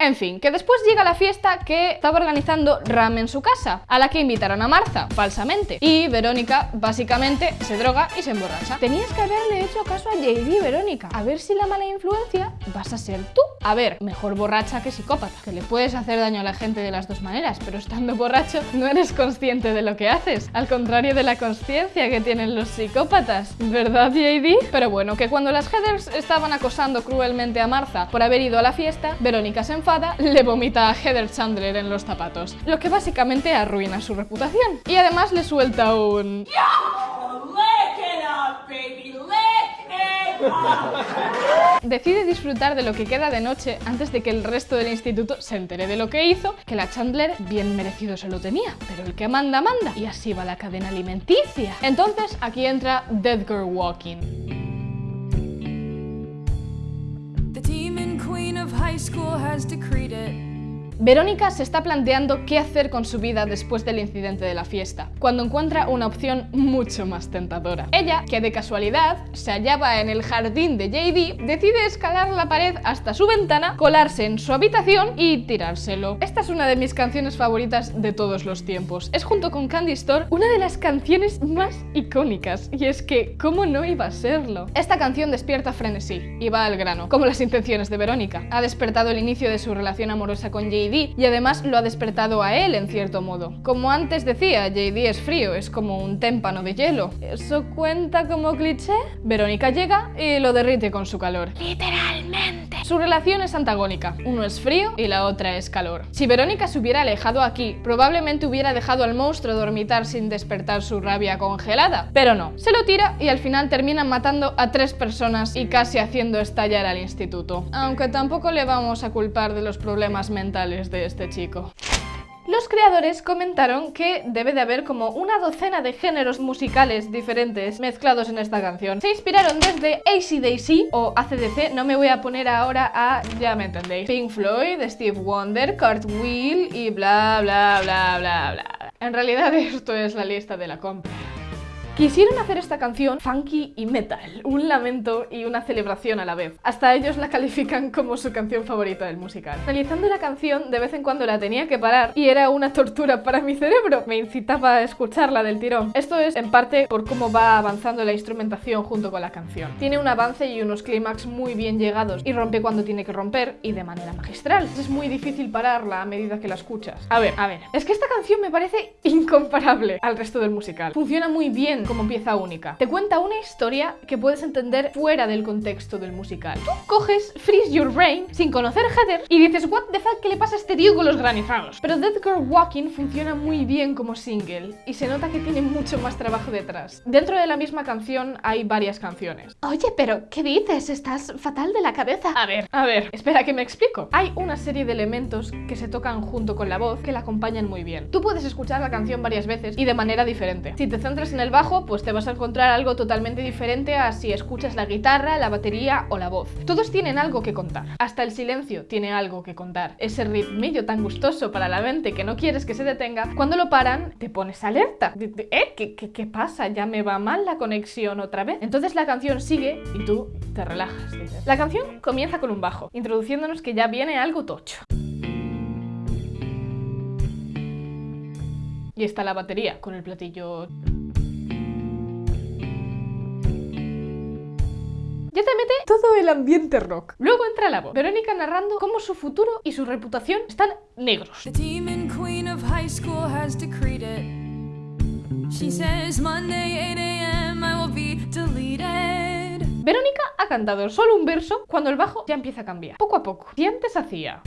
En fin, que después llega la fiesta que estaba organizando Ram en su casa, a la que invitaron a Martha, falsamente. Y Verónica, básicamente, se droga y se emborracha. Tenías que haberle hecho caso a JD, Verónica. A ver si la mala influencia vas a ser tú. A ver, mejor borracha que psicópata, que le puedes hacer daño a la gente de las dos maneras, pero estando borracho no eres consciente de lo que haces, al contrario de la conciencia que tienen los psicópatas, ¿verdad JD? Pero bueno, que cuando las Heathers estaban acosando cruelmente a Martha por haber ido a la fiesta, Verónica se enfada, le vomita a Heather Chandler en los zapatos, lo que básicamente arruina su reputación. Y además le suelta un... Decide disfrutar de lo que queda de noche antes de que el resto del instituto se entere de lo que hizo, que la Chandler bien merecido se lo tenía, pero el que manda, manda, y así va la cadena alimenticia. Entonces aquí entra Dead Girl Walking. High school has decreed it. Verónica se está planteando qué hacer con su vida después del incidente de la fiesta, cuando encuentra una opción mucho más tentadora. Ella, que de casualidad se hallaba en el jardín de JD, decide escalar la pared hasta su ventana, colarse en su habitación y tirárselo. Esta es una de mis canciones favoritas de todos los tiempos. Es junto con Candy Store una de las canciones más icónicas, y es que, ¿cómo no iba a serlo? Esta canción despierta frenesí y va al grano, como las intenciones de Verónica. Ha despertado el inicio de su relación amorosa con JD y además lo ha despertado a él en cierto modo. Como antes decía, JD es frío, es como un témpano de hielo. ¿Eso cuenta como cliché? Verónica llega y lo derrite con su calor. Literalmente. Su relación es antagónica, uno es frío y la otra es calor. Si Verónica se hubiera alejado aquí, probablemente hubiera dejado al monstruo dormitar sin despertar su rabia congelada, pero no, se lo tira y al final termina matando a tres personas y casi haciendo estallar al instituto. Aunque tampoco le vamos a culpar de los problemas mentales de este chico. Los creadores comentaron que debe de haber como una docena de géneros musicales diferentes mezclados en esta canción. Se inspiraron desde AC/DC o ACDC, no me voy a poner ahora a, ya me entendéis, Pink Floyd, Steve Wonder, Cartwheel y bla bla bla bla bla. En realidad esto es la lista de la compra. Quisieron hacer esta canción funky y metal, un lamento y una celebración a la vez. Hasta ellos la califican como su canción favorita del musical. Analizando la canción, de vez en cuando la tenía que parar y era una tortura para mi cerebro. Me incitaba a escucharla del tirón. Esto es en parte por cómo va avanzando la instrumentación junto con la canción. Tiene un avance y unos clímax muy bien llegados y rompe cuando tiene que romper y de manera magistral. Es muy difícil pararla a medida que la escuchas. A ver, a ver, es que esta canción me parece incomparable al resto del musical. Funciona muy bien como pieza única. Te cuenta una historia que puedes entender fuera del contexto del musical. Tú coges Freeze Your Brain sin conocer Heather y dices what the fuck, ¿qué le pasa a este tío con los granizados? Pero Dead Girl Walking funciona muy bien como single y se nota que tiene mucho más trabajo detrás. Dentro de la misma canción hay varias canciones. Oye, pero ¿qué dices? Estás fatal de la cabeza. A ver, a ver, espera que me explico. Hay una serie de elementos que se tocan junto con la voz que la acompañan muy bien. Tú puedes escuchar la canción varias veces y de manera diferente. Si te centras en el bajo, pues te vas a encontrar algo totalmente diferente a si escuchas la guitarra, la batería o la voz. Todos tienen algo que contar. Hasta el silencio tiene algo que contar. Ese ritmillo tan gustoso para la mente que no quieres que se detenga, cuando lo paran, te pones alerta. ¿Eh? ¿Qué, qué, qué pasa? ¿Ya me va mal la conexión otra vez? Entonces la canción sigue y tú te relajas. La canción comienza con un bajo, introduciéndonos que ya viene algo tocho. Y está la batería con el platillo... Ya te mete todo el ambiente rock. Luego entra la voz. Verónica narrando cómo su futuro y su reputación están negros. The demon queen of high school has decreed it. She says Monday 8 a.m. I will be deleted. Verónica ha cantado solo un verso cuando el bajo ya empieza a cambiar. Poco a poco. Si antes hacía...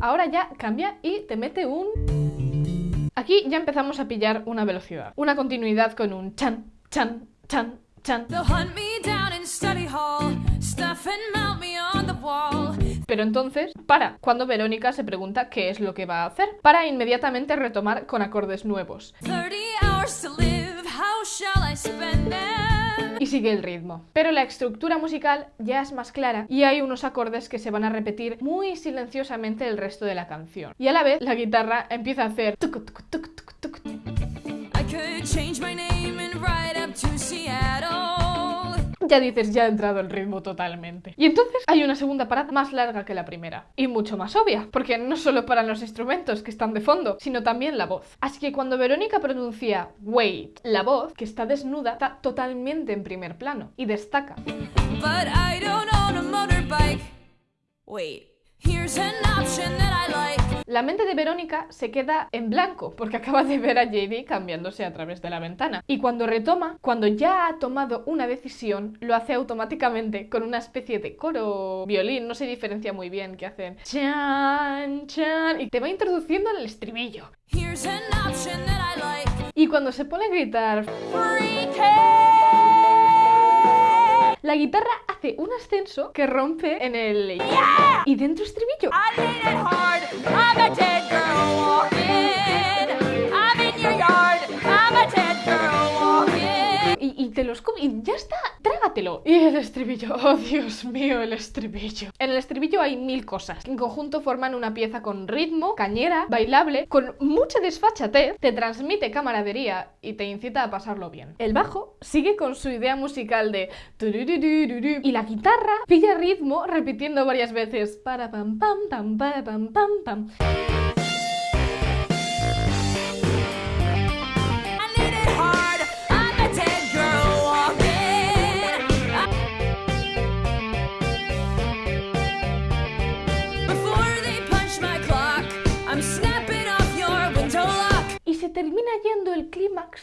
Ahora ya cambia y te mete un... Aquí ya empezamos a pillar una velocidad. Una continuidad con un chan, chan, chan, chan. They'll hunt me down in study hall, stuff and mount me on the wall. Pero entonces, para, cuando Verónica se pregunta qué es lo que va a hacer, para inmediatamente retomar con acordes nuevos. 30 hours to live, how shall I spend them? Y sigue el ritmo. Pero la estructura musical ya es más clara y hay unos acordes que se van a repetir muy silenciosamente el resto de la canción. Y a la vez la guitarra empieza a hacer. I could change my name ya dices, ya ha entrado el ritmo totalmente. Y entonces hay una segunda parada más larga que la primera. Y mucho más obvia, porque no solo para los instrumentos que están de fondo, sino también la voz. Así que cuando Verónica pronuncia wait, la voz, que está desnuda, está totalmente en primer plano y destaca. Wait, La mente de Verónica se queda en blanco porque acaba de ver a JD cambiándose a través de la ventana. Y cuando retoma, cuando ya ha tomado una decisión, lo hace automáticamente con una especie de coro violín, no se diferencia muy bien qué hacen. Chan, chan, y te va introduciendo en el estribillo. Like. Y cuando se pone a gritar, la guitarra hace un ascenso que rompe en el y dentro estribillo. I made it hard. I'm a dead girl walking. I'm in your yard. I'm a dead girl walking. Y, y te los come y ya está, Y el estribillo, oh Dios mío, el estribillo. En el estribillo hay mil cosas. En conjunto forman una pieza con ritmo, cañera, bailable, con mucha desfachatez, te transmite camaradería y te incita a pasarlo bien. El bajo sigue con su idea musical de y la guitarra pilla ritmo repitiendo varias veces para pam pam pam pam pam pam.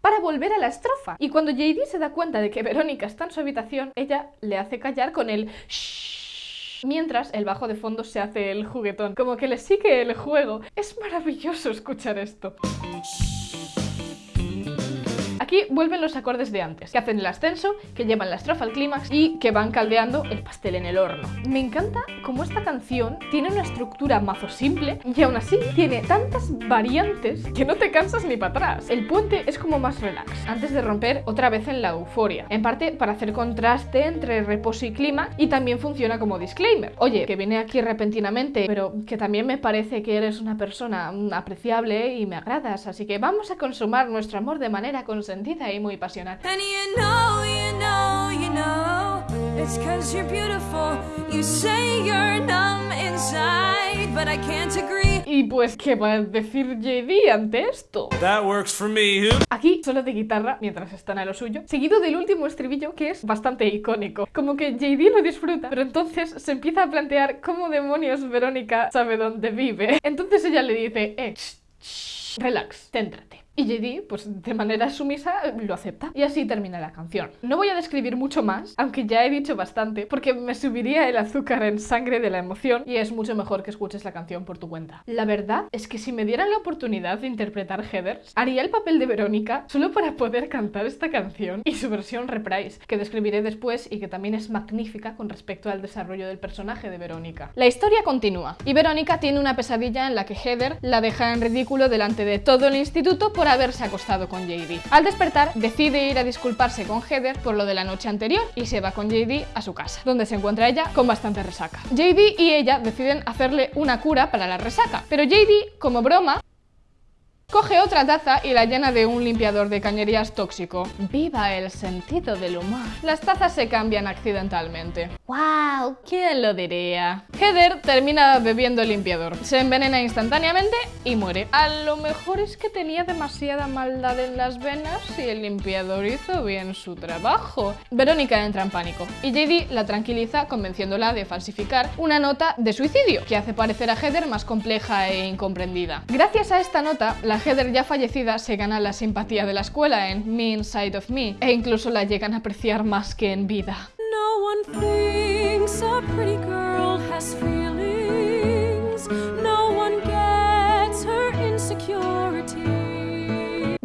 Para volver a la estrofa. Y cuando JD se da cuenta de que Verónica está en su habitación, ella le hace callar con el shhh. Mientras el bajo de fondo se hace el juguetón, como que le sigue el juego. Es maravilloso escuchar esto. Aquí vuelven los acordes de antes, que hacen el ascenso, que llevan la estrofa al clímax y que van caldeando el pastel en el horno. Me encanta cómo esta canción tiene una estructura mazo simple y aún así tiene tantas variantes que no te cansas ni para atrás. El puente es como más relax, antes de romper otra vez en la euforia. En parte para hacer contraste entre reposo y clímax y también funciona como disclaimer. Oye, que vine aquí repentinamente, pero que también me parece que eres una persona apreciable y me agradas, así que vamos a consumar nuestro amor de manera consentida y muy pasional. Y pues, ¿qué va a decir JD ante esto? That works for me. Aquí solo de guitarra mientras están a lo suyo, seguido del último estribillo que es bastante icónico. Como que JD lo disfruta, pero entonces se empieza a plantear cómo demonios Verónica sabe dónde vive. Entonces ella le dice, eh, shh, shh, relax, céntrate. Y JD, pues de manera sumisa, lo acepta. Y así termina la canción. No voy a describir mucho más, aunque ya he dicho bastante, porque me subiría el azúcar en sangre de la emoción y es mucho mejor que escuches la canción por tu cuenta. La verdad es que si me dieran la oportunidad de interpretar Heathers, haría el papel de Verónica solo para poder cantar esta canción y su versión reprise, que describiré después y que también es magnífica con respecto al desarrollo del personaje de Verónica. La historia continúa y Verónica tiene una pesadilla en la que Heather la deja en ridículo delante de todo el instituto por haberse acostado con JD. Al despertar, decide ir a disculparse con Heather por lo de la noche anterior y se va con JD a su casa, donde se encuentra ella con bastante resaca. JD y ella deciden hacerle una cura para la resaca, pero JD, como broma, Coge otra taza y la llena de un limpiador de cañerías tóxico. ¡Viva el sentido del humor! Las tazas se cambian accidentalmente. ¡Wow! ¿Quién lo diría? Heather termina bebiendo el limpiador. Se envenena instantáneamente y muere. A lo mejor es que tenía demasiada maldad en las venas y el limpiador hizo bien su trabajo. Verónica entra en pánico y JD la tranquiliza convenciéndola de falsificar una nota de suicidio que hace parecer a Heather más compleja e incomprendida. Gracias a esta nota, la Heather ya fallecida se gana la simpatía de la escuela en Me Inside of Me e incluso la llegan a apreciar más que en vida. No one thinks a pretty girl has feelings. No one gets her insecurity.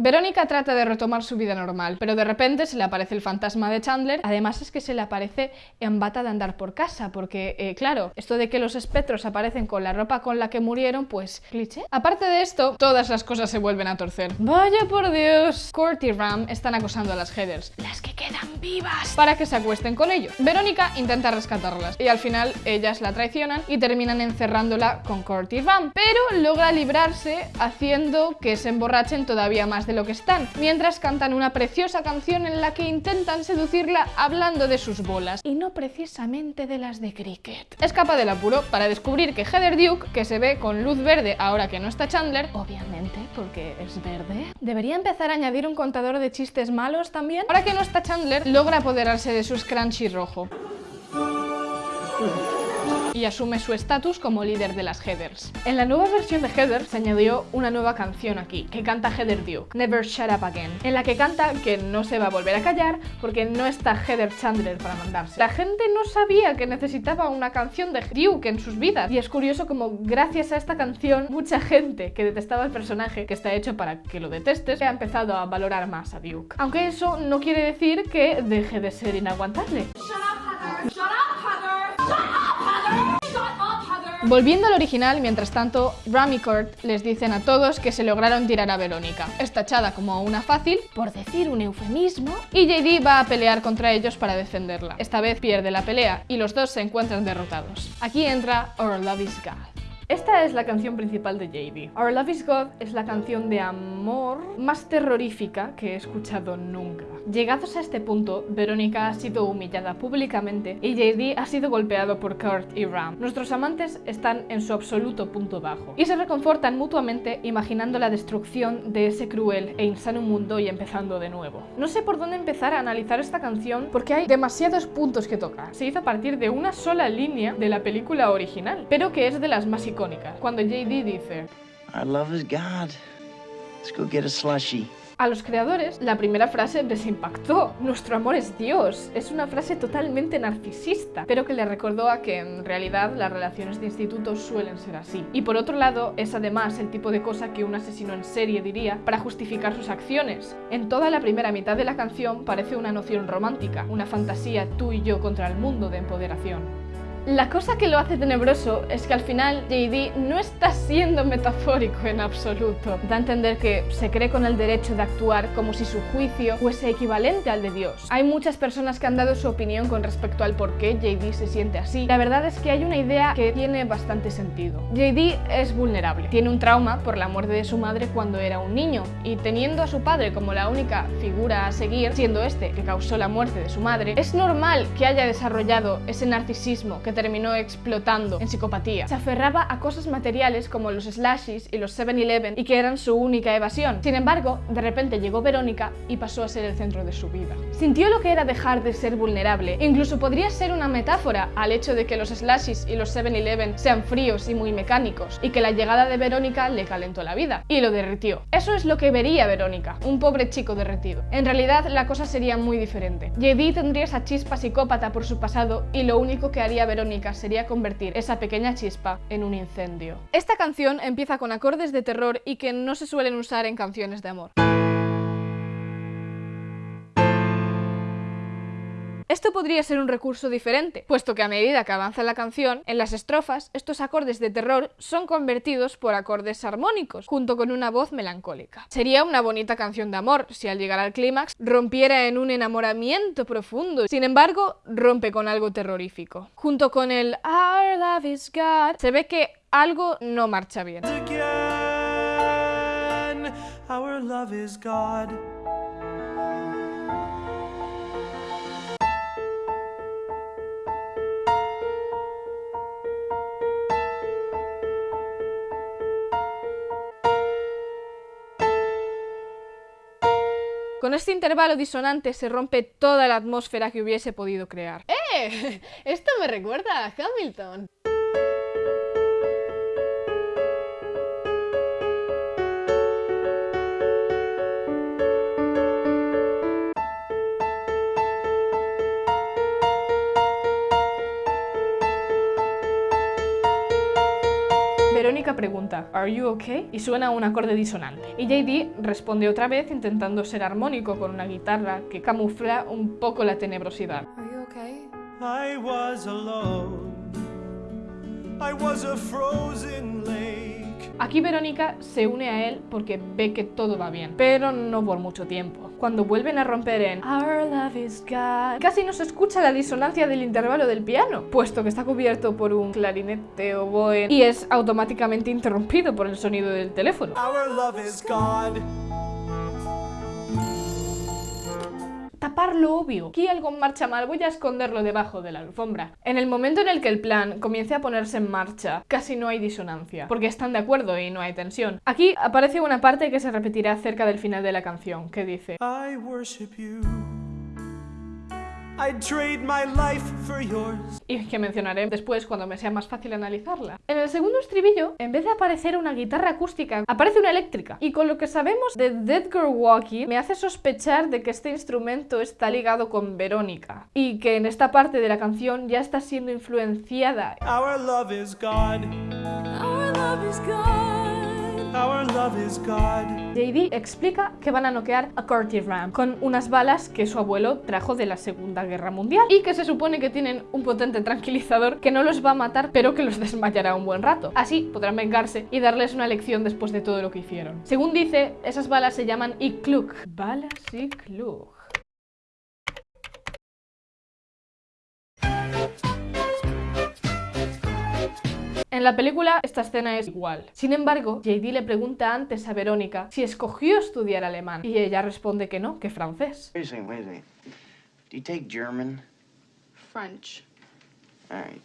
Verónica trata de retomar su vida normal, pero de repente se le aparece el fantasma de Chandler. Además es que se le aparece en bata de andar por casa, porque, eh, claro, esto de que los espectros aparecen con la ropa con la que murieron, pues cliché. Aparte de esto, todas las cosas se vuelven a torcer. ¡Vaya por Dios! Court y Ram están acosando a las Heathers, las que que quedan vivas para que se acuesten con ellos. Verónica intenta rescatarlas y al final ellas la traicionan y terminan encerrándola con Kurt y Ram, pero logra librarse haciendo que se emborrachen todavía más de lo que están, mientras cantan una preciosa canción en la que intentan seducirla hablando de sus bolas y no precisamente de las de cricket. Escapa del apuro para descubrir que Heather Duke, que se ve con luz verde ahora que no está Chandler, obviamente porque es verde, debería empezar a añadir un contador de chistes malos también. Ahora que no está Chandler, logra apoderarse de su scrunchy rojo y asume su estatus como líder de las Heathers. En la nueva versión de Heather se añadió una nueva canción aquí, que canta Heather Duke, Never Shut Up Again, en la que canta que no se va a volver a callar porque no está Heather Chandler para mandarse. La gente no sabía que necesitaba una canción de Duke en sus vidas y es curioso como gracias a esta canción mucha gente que detestaba el personaje que está hecho para que lo detestes ha empezado a valorar más a Duke. Aunque eso no quiere decir que deje de ser inaguantable. Volviendo al original, mientras tanto, Ram les dicen a todos que se lograron tirar a Verónica. Es tachada como una fácil, por decir un eufemismo, y JD va a pelear contra ellos para defenderla. Esta vez pierde la pelea y los dos se encuentran derrotados. Aquí entra Our Love is God. Esta es la canción principal de JD. Our Love is God es la canción de amor más terrorífica que he escuchado nunca. Llegados a este punto, Verónica ha sido humillada públicamente y JD ha sido golpeado por Kurt y Ram. Nuestros amantes están en su absoluto punto bajo y se reconfortan mutuamente imaginando la destrucción de ese cruel e insano mundo y empezando de nuevo. No sé por dónde empezar a analizar esta canción porque hay demasiados puntos que tocar. Se hizo a partir de una sola línea de la película original, pero que es de las más icónicas. Cuando JD dice Our love is God. Let's go get a slushy. A los creadores, la primera frase les impactó. Nuestro amor es Dios. Es una frase totalmente narcisista, pero que le recordó a que en realidad las relaciones de instituto suelen ser así. Y por otro lado, es además el tipo de cosa que un asesino en serie diría para justificar sus acciones. En toda la primera mitad de la canción parece una noción romántica, una fantasía tú y yo contra el mundo de empoderación. La cosa que lo hace tenebroso es que al final JD no está siendo metafórico en absoluto. Da a entender que se cree con el derecho de actuar como si su juicio fuese equivalente al de Dios. Hay muchas personas que han dado su opinión con respecto al por qué JD se siente así. La verdad es que hay una idea que tiene bastante sentido. JD es vulnerable. Tiene un trauma por la muerte de su madre cuando era un niño y teniendo a su padre como la única figura a seguir, siendo este que causó la muerte de su madre, es normal que haya desarrollado ese narcisismo que terminó explotando en psicopatía. Se aferraba a cosas materiales como los slashes y los 7-Eleven y que eran su única evasión. Sin embargo, de repente llegó Verónica y pasó a ser el centro de su vida. Sintió lo que era dejar de ser vulnerable. Incluso podría ser una metáfora al hecho de que los slashes y los 7-Eleven sean fríos y muy mecánicos y que la llegada de Verónica le calentó la vida y lo derritió. Eso es lo que vería Verónica, un pobre chico derretido. En realidad la cosa sería muy diferente. JD tendría esa chispa psicópata por su pasado y lo único que haría Verónica sería convertir esa pequeña chispa en un incendio. Esta canción empieza con acordes de terror y que no se suelen usar en canciones de amor. Esto podría ser un recurso diferente, puesto que a medida que avanza la canción, en las estrofas, estos acordes de terror son convertidos por acordes armónicos, junto con una voz melancólica. Sería una bonita canción de amor si al llegar al clímax rompiera en un enamoramiento profundo, sin embargo, rompe con algo terrorífico. Junto con el Our love is God, se ve que algo no marcha bien. Con este intervalo disonante se rompe toda la atmósfera que hubiese podido crear. ¡Eh! Esto me recuerda a Hamilton. Pregunta, ¿Are you okay? Y suena un acorde disonante. Y JD responde otra vez intentando ser armónico con una guitarra que camufla un poco la tenebrosidad. Are you okay? I was alone. I was a frozen lake. Aquí Verónica se une a él porque ve que todo va bien, pero no por mucho tiempo. Cuando vuelven a romper en Our love is God, casi no se escucha la disonancia del intervalo del piano, puesto que está cubierto por un clarinete oboe y es automáticamente interrumpido por el sonido del teléfono. Our love is God. Lo obvio. Aquí algo marcha mal, voy a esconderlo debajo de la alfombra. En el momento en el que el plan comience a ponerse en marcha, casi no hay disonancia, porque están de acuerdo y no hay tensión. Aquí aparece una parte que se repetirá cerca del final de la canción, que dice I worship you. I'd trade my life for yours. y que mencionaré después cuando me sea más fácil analizarla. En el segundo estribillo, en vez de aparecer una guitarra acústica, aparece una eléctrica. Y con lo que sabemos de Dead Girl Walkie, me hace sospechar de que este instrumento está ligado con Verónica. Y que en esta parte de la canción ya está siendo influenciada Our love is God. Our love is God. Our love is God. JD explica que van a noquear a Corty Ram con unas balas que su abuelo trajo de la Segunda Guerra Mundial y que se supone que tienen un potente tranquilizador que no los va a matar pero que los desmayará un buen rato. Así podrán vengarse y darles una lección después de todo lo que hicieron. Según dice, esas balas se llaman Ikluk. Balas Ikluk. En la película esta escena es igual. Sin embargo, JD le pregunta antes a Verónica si escogió estudiar alemán y ella responde que no, que francés. Wait a second, wait a second. Do you take German? French. All right.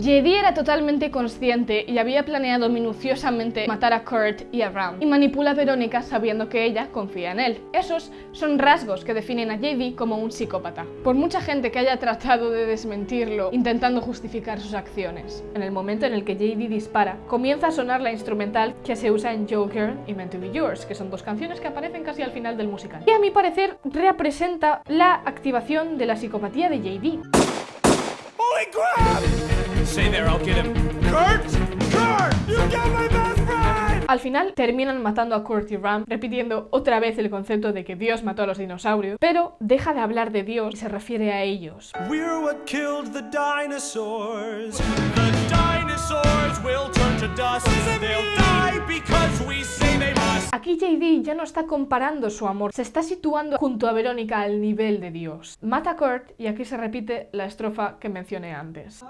JD era totalmente consciente y había planeado minuciosamente matar a Kurt y a Ram y manipula a Verónica sabiendo que ella confía en él. Esos son rasgos que definen a JD como un psicópata. Por mucha gente que haya tratado de desmentirlo intentando justificar sus acciones. En el momento en el que JD dispara, comienza a sonar la instrumental que se usa en Joker y Meant to Be Yours, que son dos canciones que aparecen casi al final del musical. Y a mi parecer representa la activación de la psicopatía de JD. Stay there, I'll get him. Kurt! Kurt! You got my best friend! Al final terminan matando a Kurt y Ram, repitiendo otra vez el concepto de que Dios mató a los dinosaurios, pero deja de hablar de Dios y se refiere a ellos. We're what killed the dinosaurs. The dinosaurs will turn to dust. They'll die because we say they. Aquí JD ya no está comparando su amor, se está situando junto a Verónica al nivel de Dios. Mata a Kurt y aquí se repite la estrofa que mencioné antes.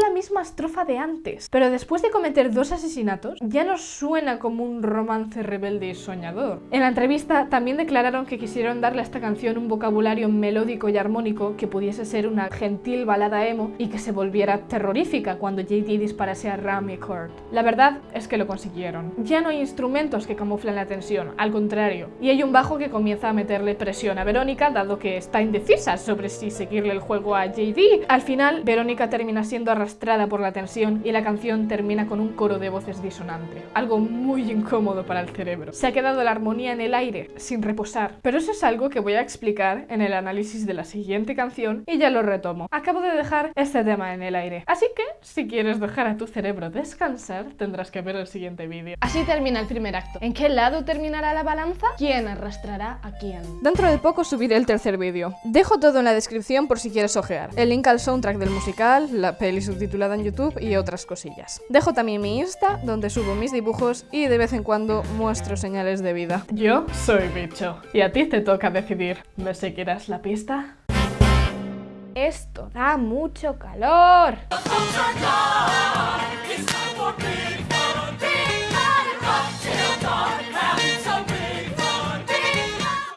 La misma estrofa de antes, pero después de cometer dos asesinatos, ya no suena como un romance rebelde y soñador. En la entrevista también declararon que quisieron darle a esta canción un vocabulario melódico y armónico que pudiese ser una gentil balada emo y que se volviera terrorífica cuando JD disparase a Ram y Kurt. La verdad es que lo consiguieron. Ya no hay instrumentos que camuflen la tensión, al contrario, y hay un bajo que comienza a meterle presión a Verónica dado que está indecisa sobre si seguirle el juego a JD. Al final, Verónica termina siendo arrastrada por la tensión y la canción termina con un coro de voces disonante, algo muy incómodo para el cerebro. Se ha quedado la armonía en el aire, sin reposar, pero eso es algo que voy a explicar en el análisis de la siguiente canción y ya lo retomo. Acabo de dejar este tema en el aire, así que si quieres dejar a tu cerebro descansar, tendrás que ver el siguiente vídeo. Así termina el primer acto. ¿En qué lado terminará la balanza? ¿Quién arrastrará a quién? Dentro de poco subiré el tercer vídeo. Dejo todo en la descripción por si quieres ojear. El link al soundtrack del musical, la peli subtitulada en YouTube y otras cosillas. Dejo también mi Insta, donde subo mis dibujos y de vez en cuando muestro señales de vida. Yo soy bicho, y a ti te toca decidir. ¿Me seguirás la pista? Esto da mucho calor.